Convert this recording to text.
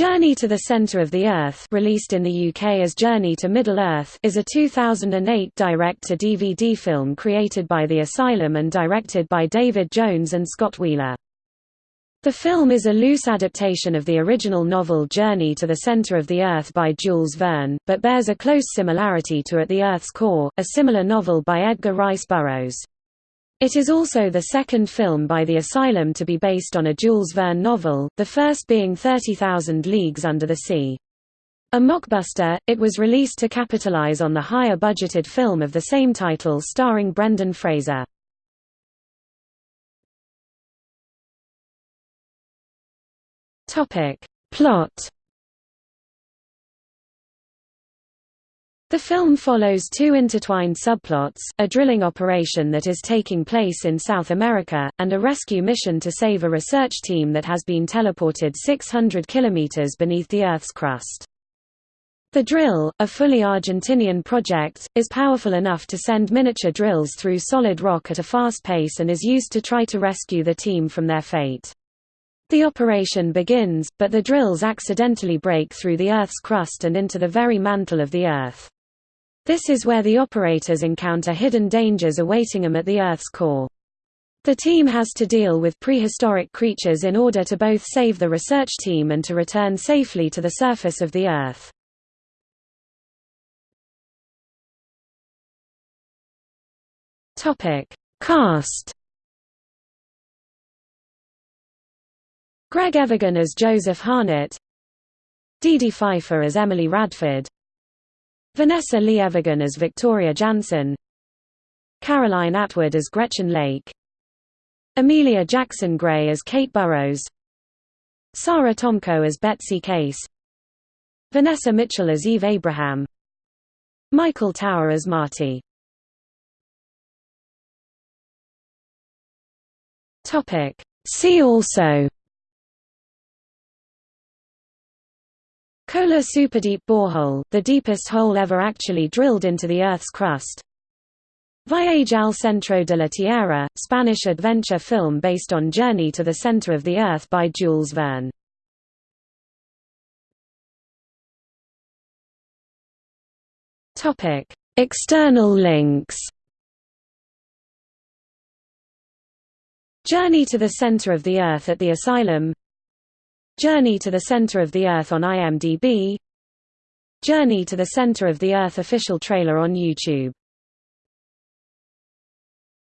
Journey to the Center of the Earth released in the UK as Journey to Middle-earth is a 2008 direct-to-DVD film created by The Asylum and directed by David Jones and Scott Wheeler. The film is a loose adaptation of the original novel Journey to the Center of the Earth by Jules Verne, but bears a close similarity to At the Earth's Core, a similar novel by Edgar Rice Burroughs. It is also the second film by The Asylum to be based on a Jules Verne novel, the first being 30,000 Leagues Under the Sea. A mockbuster, it was released to capitalize on the higher budgeted film of the same title starring Brendan Fraser. Plot The film follows two intertwined subplots, a drilling operation that is taking place in South America, and a rescue mission to save a research team that has been teleported 600 kilometers beneath the Earth's crust. The drill, a fully Argentinian project, is powerful enough to send miniature drills through solid rock at a fast pace and is used to try to rescue the team from their fate. The operation begins, but the drills accidentally break through the Earth's crust and into the very mantle of the Earth. This is where the operators encounter hidden dangers awaiting them at the Earth's core. The team has to deal with prehistoric creatures in order to both save the research team and to return safely to the surface of the Earth. Topic: Cast. Greg Evigan as Joseph Harnett, Dee Pfeiffer as Emily Radford, Vanessa Lee Evigan as Victoria Jansen Caroline Atwood as Gretchen Lake. Amelia Jackson Gray as Kate Burrows. Sarah Tomko as Betsy Case. Vanessa Mitchell as Eve Abraham. Michael Tower as Marty. See also Kola Superdeep Borehole, the deepest hole ever actually drilled into the Earth's crust. Viaje al centro de la Tierra, Spanish adventure film based on Journey to the Center of the Earth by Jules Verne. External links Journey to the Center of the Earth at the Asylum Journey to the Center of the Earth on IMDb Journey to the Center of the Earth official trailer on YouTube